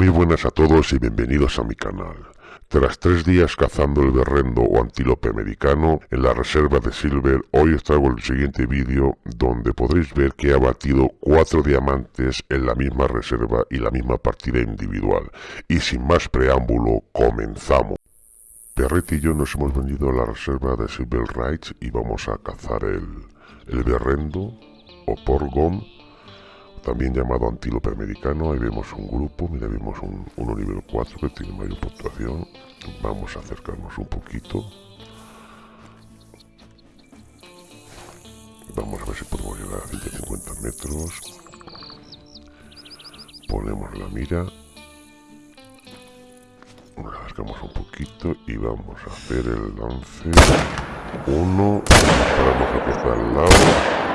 Muy buenas a todos y bienvenidos a mi canal. Tras tres días cazando el berrendo o antílope americano en la reserva de Silver, hoy os traigo el siguiente vídeo donde podréis ver que he abatido cuatro diamantes en la misma reserva y la misma partida individual. Y sin más preámbulo, comenzamos. Perrete y yo nos hemos venido a la reserva de Silver Rights y vamos a cazar el, el berrendo o porgón también llamado antílope americano. Ahí vemos un grupo, mira, vemos un, uno nivel 4 que tiene mayor puntuación. Vamos a acercarnos un poquito. Vamos a ver si podemos llegar a 150 metros. Ponemos la mira. Nos acercamos un poquito y vamos a hacer el lance. Uno, vamos a cruzar al lado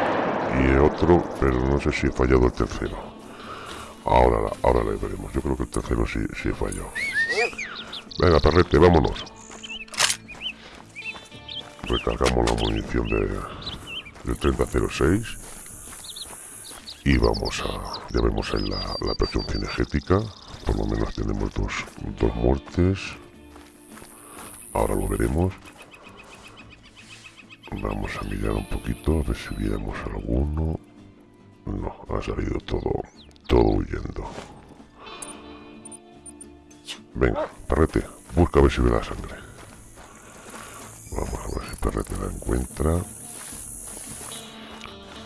y otro, pero no sé si he fallado el tercero. Ahora, ahora le veremos. Yo creo que el tercero sí, sí fallado. Venga, perrete, vámonos. Recargamos la munición de, del 3006. Y vamos a... Ya vemos en la, la presión cinegética. Por lo menos tenemos dos, dos muertes. Ahora lo veremos. Vamos a mirar un poquito, a ver si viéramos alguno. No, ha salido todo, todo huyendo. Venga, Perrete, busca a ver si ve la sangre. Vamos a ver si Perrete la encuentra.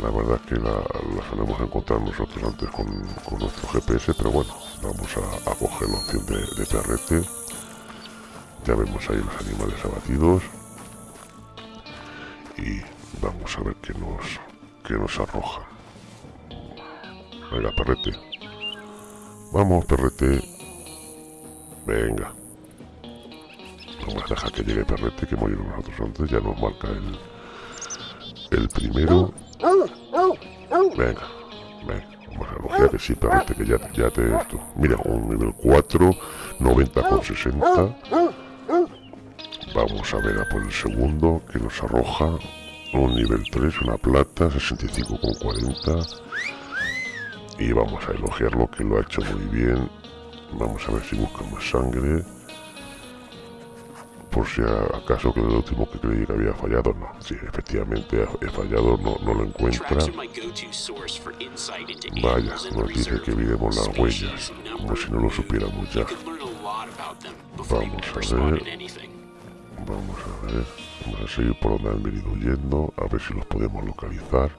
La verdad es que la, solemos encontrar nosotros antes con, con, nuestro GPS, pero bueno, vamos a, a coger la opción de, de Perrete. Ya vemos ahí los animales abatidos y vamos a ver qué nos, qué nos arroja. Venga, perrete. Vamos, perrete. Venga. Vamos a dejar que llegue perrete, que hemos nosotros antes. Ya nos marca el, el primero. Venga, venga. Vamos a elogiar que sí, perrete, que ya, ya te esto. Mira, un nivel 4, 90 con 60. Vamos a ver a por el segundo que nos arroja un nivel 3, una plata, 65,40. Y vamos a elogiarlo que lo ha hecho muy bien. Vamos a ver si busca más sangre. Por si acaso que el último que creí que había fallado, no. Sí, efectivamente he fallado, no, no lo encuentra. Vaya, nos dice que miremos las huellas, como si no lo supiéramos ya. Vamos a ver. Vamos a ver. Vamos a seguir por donde han venido huyendo, a ver si los podemos localizar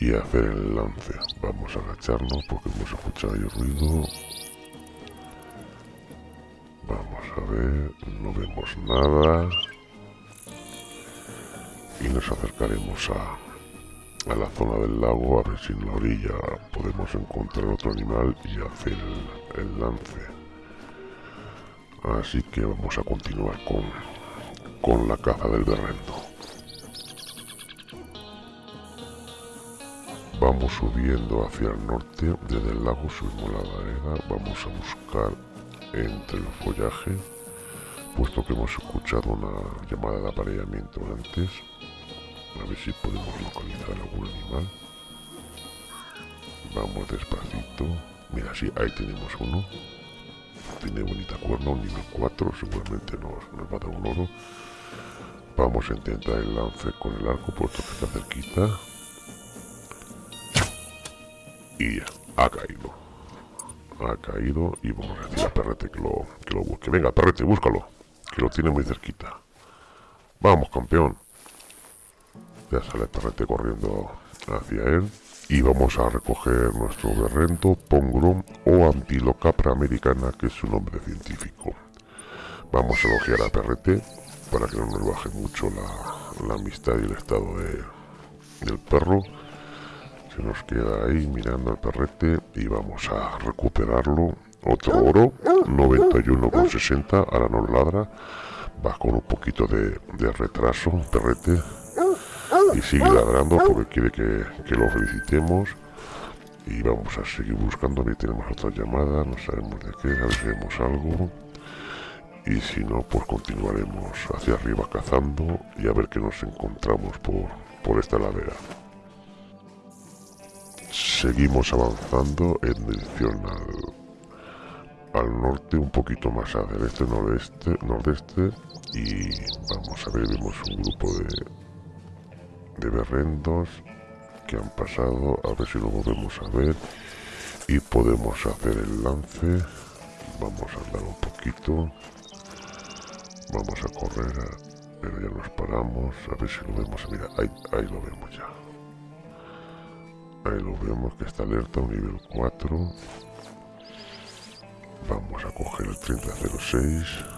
y hacer el lance. Vamos a agacharnos porque hemos escuchado ahí ruido. Vamos a ver, no vemos nada. Y nos acercaremos a, a la zona del lago a ver si en la orilla podemos encontrar otro animal y hacer el, el lance. Así que vamos a continuar con, con la caza del berrendo. Vamos subiendo hacia el norte, desde el lago subimos la ladera, vamos a buscar entre el follaje, puesto que hemos escuchado una llamada de apareamiento antes, a ver si podemos localizar algún animal. Vamos despacito, mira, sí, ahí tenemos uno, tiene bonita cuerna, un nivel 4, seguramente nos, nos va a dar un oro. Vamos a intentar el lance con el arco, puesto que está cerquita. Y ya, ha caído. Ha caído y vamos a decir a Perrete que lo, que lo busque. Venga, Perrete, búscalo, que lo tiene muy cerquita. Vamos, campeón. Ya sale Perrete corriendo hacia él. Y vamos a recoger nuestro berrento, pongrum o antilocapra americana, que es su nombre científico. Vamos a elogiar a Perrete para que no nos baje mucho la, la amistad y el estado de, del perro. Se nos queda ahí mirando al perrete y vamos a recuperarlo. Otro oro, 91,60, ahora nos ladra. Va con un poquito de, de retraso, perrete. Y sigue ladrando porque quiere que, que lo felicitemos. Y vamos a seguir buscando. Ahí tenemos otra llamada, no sabemos de qué, a ver si vemos algo. Y si no pues continuaremos hacia arriba cazando y a ver qué nos encontramos por, por esta ladera. Seguimos avanzando en dirección al, al norte un poquito más hacia el este nordeste nordeste y vamos a ver vemos un grupo de de berrendos que han pasado a ver si lo volvemos a ver y podemos hacer el lance. Vamos a andar un poquito. Vamos a correr pero ya nos paramos a ver si lo vemos. Mira ahí, ahí lo vemos ya. Ahí lo vemos que está alerta un nivel 4 vamos a coger el 3006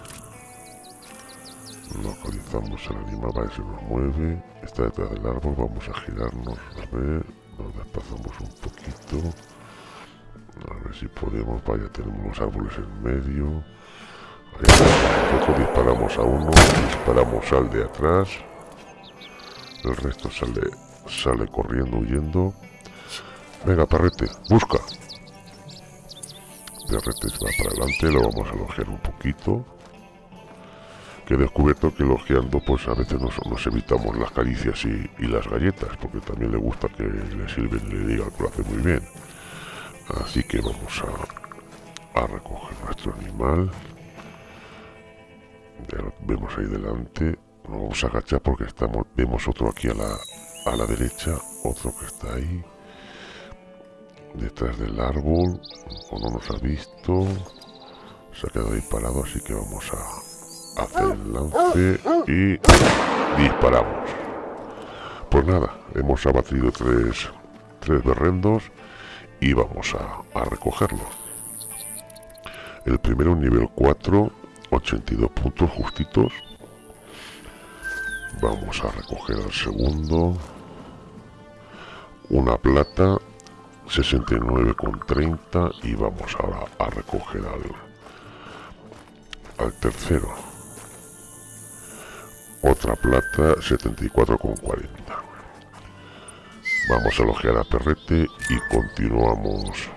localizamos el animal a ver si nos mueve está detrás del árbol vamos a girarnos a ver nos desplazamos un poquito. A ver si podemos vaya tenemos los árboles en medio. Nosotros disparamos a uno disparamos al de atrás. El resto sale sale corriendo huyendo. Venga perrete busca. Perrete va para adelante lo vamos a elogiar un poquito que he descubierto que elogiando pues a veces nos, evitamos las caricias y, las galletas porque también le gusta que le sirven y le digan que lo hace muy bien. Así que vamos a, a recoger nuestro animal. Vemos ahí delante. Vamos a agachar porque estamos vemos otro aquí a la, a la derecha otro que está ahí detrás del árbol o no nos ha visto. Se ha quedado ahí parado así que vamos a hacer el lance y disparamos. Pues nada hemos abatido tres tres berrendos y vamos a, a recogerlos el primero nivel 4 82 puntos justitos. Vamos a recoger al segundo. Una plata 69,30 y vamos ahora a recoger al, al tercero otra plata 74,40 vamos a elogiar a Perrete y continuamos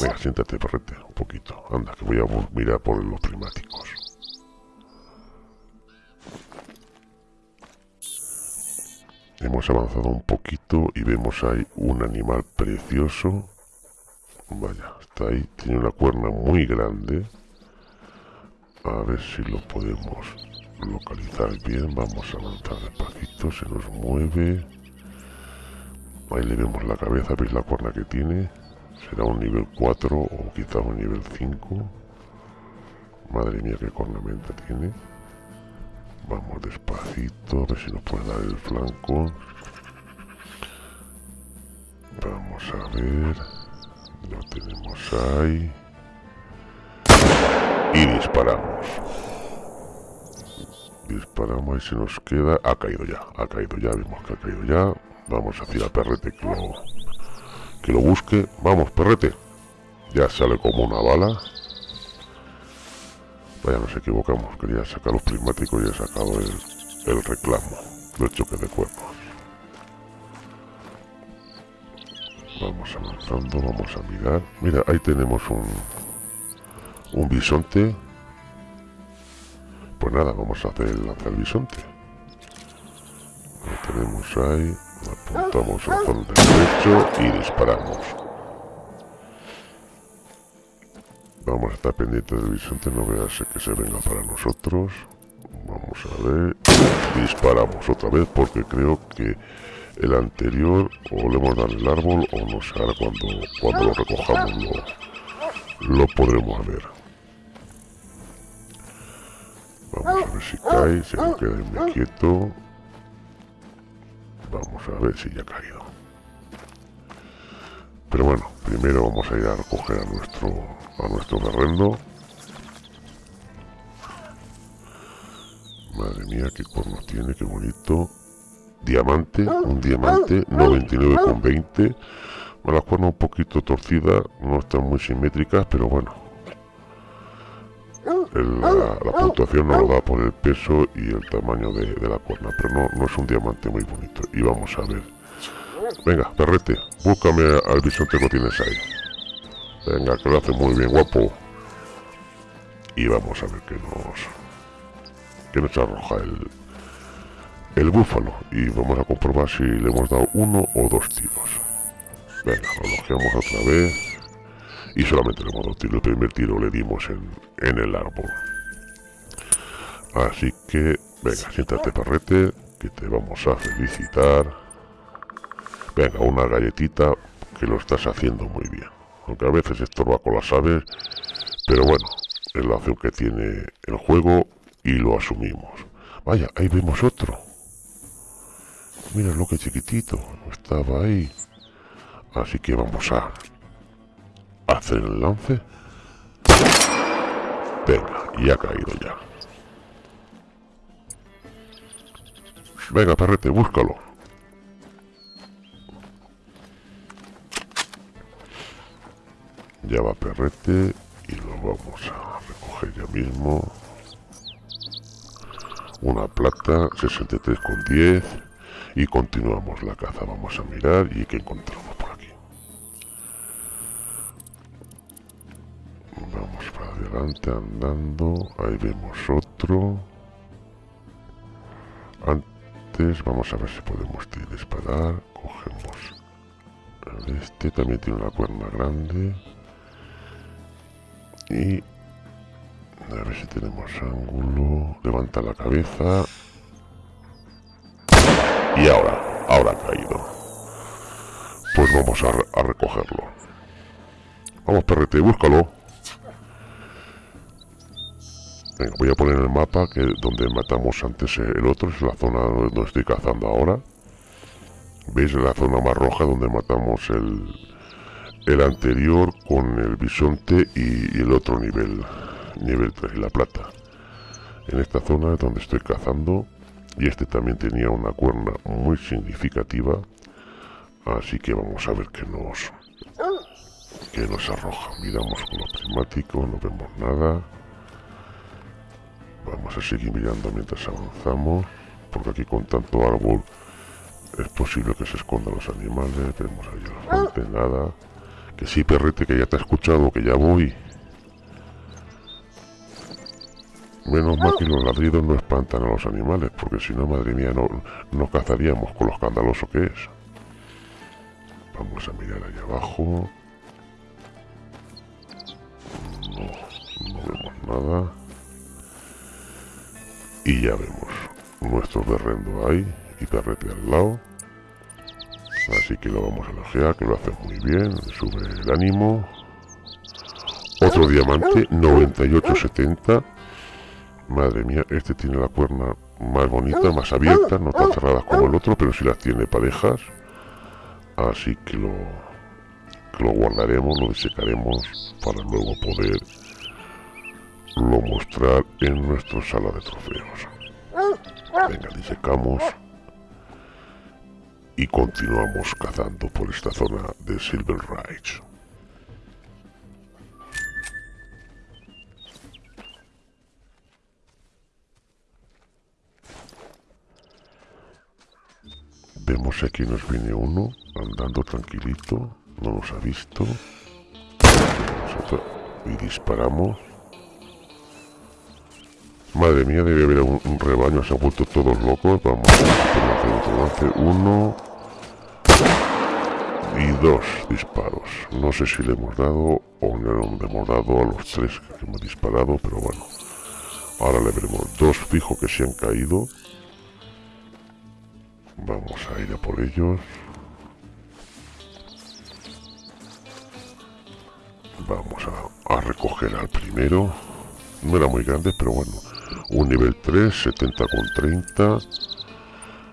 venga siéntate Perrete un poquito anda que voy a mirar por los primáticos Hemos avanzado un poquito y vemos ahí un animal precioso. Vaya, está ahí. Tiene una cuerna muy grande. A ver si lo podemos localizar bien. Vamos a avanzar despacito. Se nos mueve. Ahí le vemos la cabeza. ¿Veis la cuerna que tiene? Será un nivel 4 o quizá un nivel 5. Madre mía, qué cornamenta tiene. Vamos despacito, a ver si nos puede dar el flanco. Vamos a ver. Lo tenemos ahí. Y disparamos. Disparamos y se nos queda. Ha caído ya, ha caído ya, vemos que ha caído ya. Vamos a decir a Perrete que lo, que lo busque. Vamos, Perrete. Ya sale como una bala. Vaya, nos equivocamos. Quería sacar los prismáticos y he sacado el, reclamo del choque de cuerpos. Vamos avanzando, vamos a mirar. Mira, ahí tenemos un, un bisonte. Pues nada, vamos a hacer el, el bisonte. Lo tenemos ahí. Apuntamos al fondo derecho y disparamos. Vamos a estar pendientes del bisonte, no veas que se venga para nosotros. Vamos a ver. Disparamos otra vez porque creo que el anterior o le hemos dado el árbol o no sé, ahora cuando, cuando lo recojamos lo, lo podremos ver. Vamos a ver si cae, se nos queda muy quieto. Vamos a ver si ya ha caído. Pero bueno, primero vamos a ir a recoger a nuestro a nuestro terreno. Madre mía, qué cuernos tiene, qué bonito. Diamante, un diamante, 99,20. Las cuernas un poquito torcidas, no están muy simétricas, pero bueno. La, puntuación no lo da por el peso y el tamaño de, la cuerna, pero no, no es un diamante muy bonito. Y vamos a ver. Venga, perrete, búscame al bisonte que tienes ahí. Venga, que lo hace muy bien, guapo. Y vamos a ver qué nos... Que nos arroja el... El búfalo. Y vamos a comprobar si le hemos dado uno o dos tiros. Venga, lo otra vez. Y solamente le hemos dado tiro. El primer tiro le dimos en, en el árbol. Así que, venga, siéntate perrete, que te vamos a felicitar. Venga, una galletita que lo estás haciendo muy bien. Aunque a veces estorba con las aves, pero bueno, es la que tiene el juego y lo asumimos. Vaya, ahí vemos otro. Mira lo que chiquitito, estaba ahí. Así que vamos a hacer el lance. Venga, y ha caído ya. Venga, perrete, búscalo. Ya va perrete y lo vamos a recoger ya mismo. Una plata, 63 con 10 y continuamos la caza. Vamos a mirar y qué encontramos adelante andando. Ahí vemos otro. Antes vamos a ver si podemos disparar. Cogemos este también tiene una cuerna grande y a ver si tenemos ángulo levanta la cabeza y ahora ahora ha caído pues vamos a, recogerlo vamos perrete búscalo Venga, voy a poner el mapa que donde matamos antes el otro es la zona donde estoy cazando ahora veis la zona más roja donde matamos el el anterior con el bisonte y, el otro nivel, nivel 3, la plata. En esta zona es donde estoy cazando y este también tenía una cuerna muy significativa, así que vamos a ver qué nos, qué nos arroja. Miramos con lo prismático, no vemos nada. Vamos a seguir mirando mientras avanzamos, porque aquí con tanto árbol es posible que se escondan los animales. Vemos ahí la fuente, nada. Que sí, perrete, que ya te he escuchado, que ya voy. Menos mal que los ladridos no espantan a los animales, porque si no, madre mía, no, no cazaríamos con lo escandaloso que es. Vamos a mirar ahí abajo. No vemos nada. Y ya vemos nuestro berrendo ahí y perrete al lado. Así que lo vamos a elogiar, que lo hace muy bien, sube el ánimo. Otro diamante, 9870. Madre mía, este tiene la cuerna más bonita, más abierta, no tan cerradas como el otro, pero sí las tiene parejas. Así que lo, que lo guardaremos, lo disecaremos para luego poder lo mostrar en nuestra sala de trofeos. Venga, disecamos y continuamos cazando por esta zona de Silver Ridge. Vemos aquí nos viene uno andando tranquilito, no nos ha visto. Y disparamos. Madre mía, debe haber un, rebaño, se han vuelto todos locos. Vamos hacer. Uno, y dos disparos. No sé si le hemos dado o no le hemos dado a los tres que hemos disparado, pero bueno. Ahora le veremos dos fijos que se han caído. Vamos a ir a por ellos. Vamos a recoger al primero. No era muy grande, pero bueno. Un nivel 3, 70 con 30.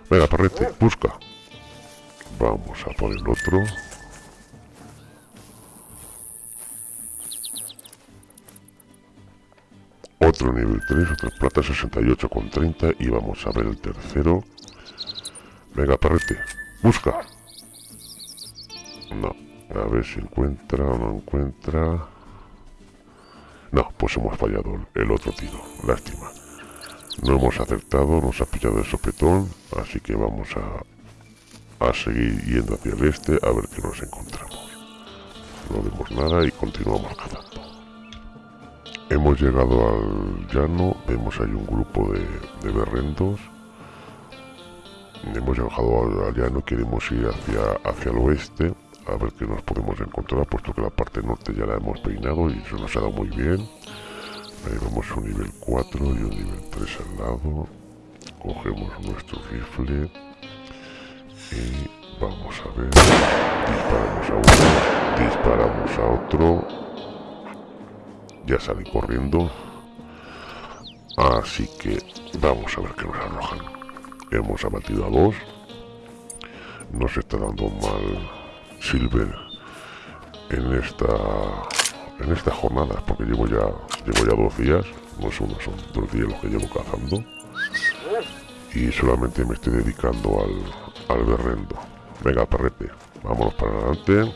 Venga, parrete, busca. Vamos a por el otro. Otro nivel 3, otra plata 68 con 30 y vamos a ver el tercero. Venga, perrete, busca. No, a ver si encuentra o no encuentra. No, pues hemos fallado el otro tiro, lástima. No hemos acertado, nos ha pillado el sopetón, así que vamos a a seguir yendo hacia el este a ver qué nos encontramos. No vemos nada y continuamos cazando. Hemos llegado al llano, vemos ahí un grupo de, de berrendos. Hemos llegado al, llano, queremos ir hacia, hacia el oeste a ver qué nos podemos encontrar, puesto que la parte norte ya la hemos peinado y se nos ha dado muy bien. Ahí vamos un nivel 4 y un nivel 3 al lado. Cogemos nuestro rifle y vamos a ver. Disparamos a uno, disparamos a otro. Ya sale corriendo. Así que vamos a ver qué nos arrojan. Hemos abatido a dos. Nos está dando mal Silver en esta en esta jornada porque llevo ya llevo ya dos días no es uno son dos días los que llevo cazando y solamente me estoy dedicando al, al berrendo. Venga perrete vámonos para adelante.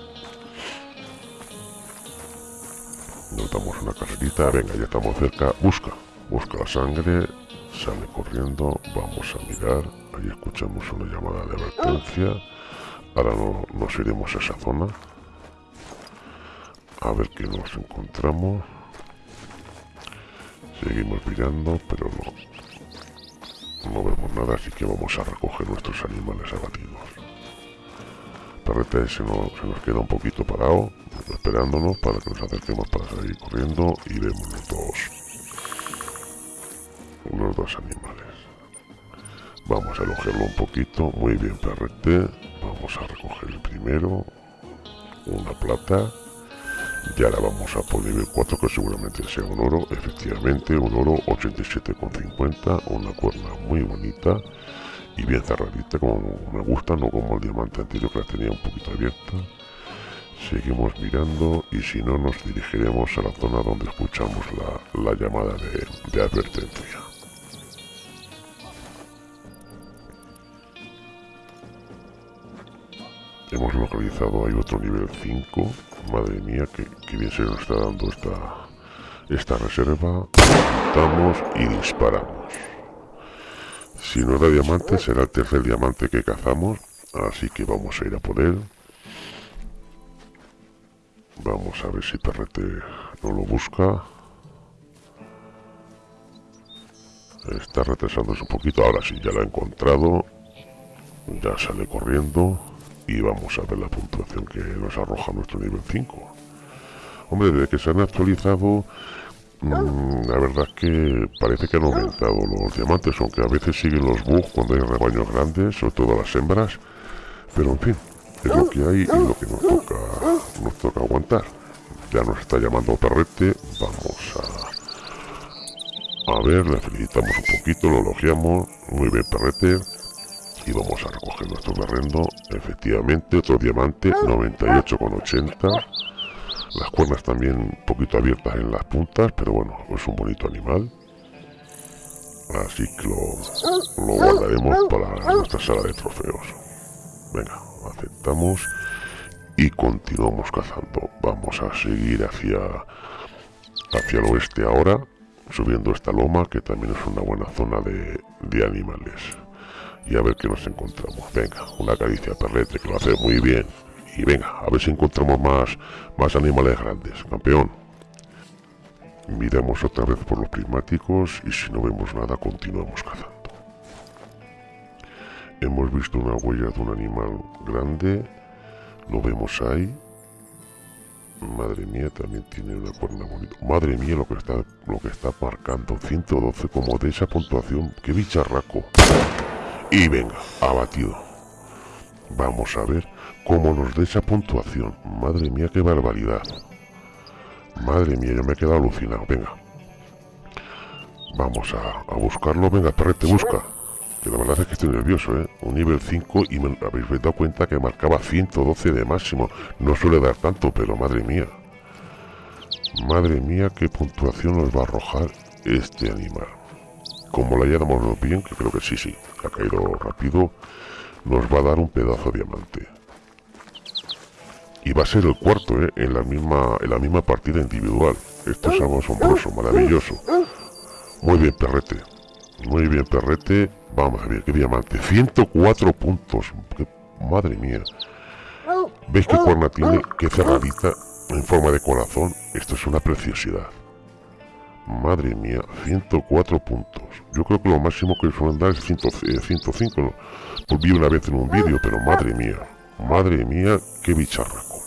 Notamos una caserita venga ya estamos cerca busca busca la sangre sale corriendo vamos a mirar ahí escuchamos una llamada de advertencia Ahora no, nos iremos a esa zona. A ver qué nos encontramos. Seguimos mirando, pero no, no vemos nada, así que vamos a recoger nuestros animales abatidos. Perrete se nos, se nos queda un poquito parado, esperándonos para que nos acerquemos para salir corriendo y vemos los dos, los dos animales. Vamos a elogiarlo un poquito, muy bien perrete, vamos a recoger el primero una plata. Y ahora vamos a por nivel 4 que seguramente sea un oro. Efectivamente un oro 87,50 una cuerna muy bonita y bien cerradita como me gusta no como el diamante anterior que la tenía un poquito abierta. Seguimos mirando y si no nos dirigiremos a la zona donde escuchamos la, llamada de, de advertencia hemos localizado hay otro nivel 5 madre mía que, bien se nos está dando esta esta reserva. Apuntamos y disparamos. Si no da diamante será el tercer diamante que cazamos. Así que vamos a ir a poder vamos a ver si Perrete no lo busca. Está retrasándose un poquito. Ahora sí ya lo ha encontrado. Ya sale corriendo y vamos a ver la puntuación que nos arroja nuestro nivel 5 hombre desde que se han actualizado mm, la verdad es que parece que han aumentado los diamantes aunque a veces siguen los bugs cuando hay rebaños grandes sobre todo las hembras. Pero en fin es lo que hay y lo que nos toca nos toca aguantar. Ya nos está llamando perrete vamos a a ver le felicitamos un poquito lo elogiamos. Muy bien perrete y vamos a recoger nuestro berrendo efectivamente otro diamante 98,80 las cuernas también un poquito abiertas en las puntas pero bueno es un bonito animal. Así que lo, lo guardaremos para nuestra sala de trofeos. Venga aceptamos y continuamos cazando. Vamos a seguir hacia hacia el oeste ahora subiendo esta loma que también es una buena zona de, de animales y a ver qué nos encontramos. Venga, una caricia perrete que lo hace muy bien. Y venga, a ver si encontramos más, más animales grandes. Campeón. Miramos otra vez por los prismáticos y si no vemos nada continuamos cazando. Hemos visto una huella de un animal grande. Lo vemos ahí. Madre mía, también tiene una cuerna bonita. Madre mía, lo que está, lo que está marcando. 112 como de esa puntuación. ¡Qué bicharraco! Y venga, abatido. Vamos a ver cómo nos da esa puntuación. Madre mía, qué barbaridad. Madre mía, yo me he quedado alucinado. Venga. Vamos a, buscarlo. Venga, perrete, busca. Que la verdad es que estoy nervioso, ¿eh? Un nivel 5 y me habéis dado cuenta que marcaba 112 de máximo. No suele dar tanto, pero madre mía. Madre mía, qué puntuación nos va a arrojar este animal. Como la hayamos bien, que creo que sí, sí, ha caído rápido, nos va a dar un pedazo de diamante. Y va a ser el cuarto, ¿eh? En la misma, en la misma partida individual. Esto es algo asombroso, maravilloso. Muy bien, perrete. Muy bien, perrete. Vamos a ver, qué diamante. 104 puntos. madre mía. ¿Veis qué cuerna tiene? Qué cerradita en forma de corazón. Esto es una preciosidad. Madre mía, 104 puntos. Yo creo que lo máximo que suelen dar es 105. Pues una vez en un vídeo, pero madre mía. Madre mía, qué bicharraco.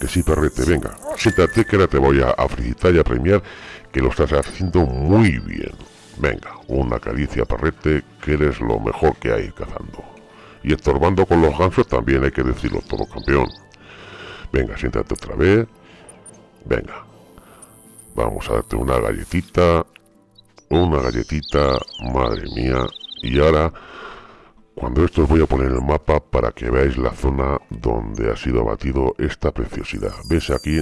Que sí, perrete, venga, siéntate que ahora te voy a, a felicitar y a premiar que lo estás haciendo muy bien. Venga, una caricia, perrete, que eres lo mejor que hay cazando. Y estorbando con los gansos también hay que decirlo todo, campeón. Venga, siéntate otra vez. Venga. Vamos a darte una galletita. Una galletita, madre mía. Y ahora cuando esto os voy a poner en el mapa para que veáis la zona donde ha sido abatido esta preciosidad. ¿Ves aquí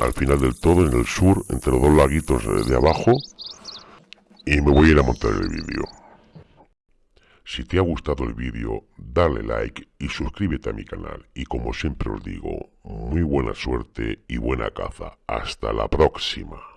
al final del todo, en el sur, entre los dos laguitos de abajo? Y me voy a ir a montar el vídeo. Si te ha gustado el vídeo, dale like y suscríbete a mi canal. Y como siempre os digo, muy buena suerte y buena caza. Hasta la próxima.